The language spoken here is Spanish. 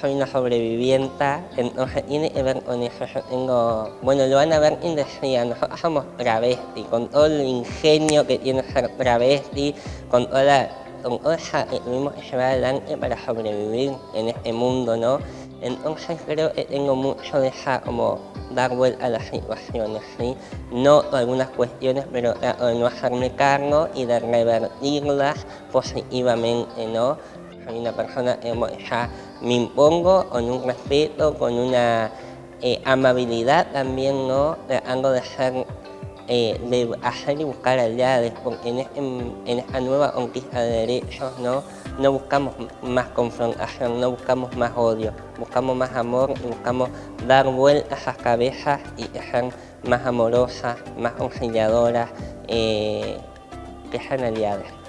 soy una sobreviviente, entonces tiene que ver con eso. Yo tengo, bueno, lo van a ver en decía, nosotros somos travesti, con todo el ingenio que tiene ser travesti, con toda la con que tuvimos que llevar adelante para sobrevivir en este mundo, ¿no? Entonces creo que tengo mucho de esa, como, dar vuelta a las situaciones, ¿sí? No algunas cuestiones, pero trato no hacerme cargo y de revertirlas positivamente, ¿no? Soy una persona ya me impongo con un respeto, con una eh, amabilidad también, ¿no? Tratando de ser eh, de hacer y buscar aliados, porque en, esta nueva conquista de derechos ¿no? no buscamos más confrontación, no buscamos más odio, buscamos más amor y buscamos dar vueltas a las cabezas y ser más amorosas, más conciliadoras, eh, que sean aliadas.